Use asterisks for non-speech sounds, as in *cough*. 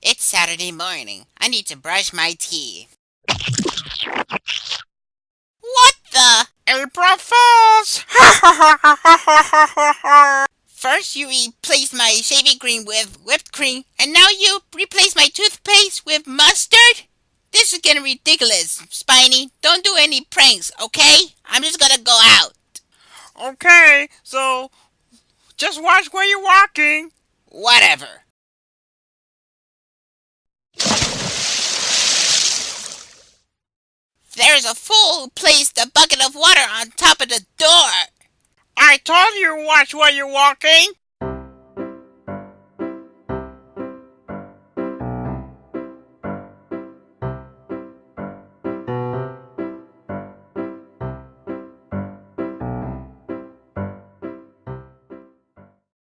It's Saturday morning. I need to brush my teeth. What the? April Fools! *laughs* First you replace my shaving cream with whipped cream, and now you replace my toothpaste with mustard? This is getting ridiculous, Spiny. Don't do any pranks, okay? I'm just gonna go out. Okay, so just watch where you're walking. Whatever. There's a fool who placed a bucket of water on top of the door. I told you watch where you're walking.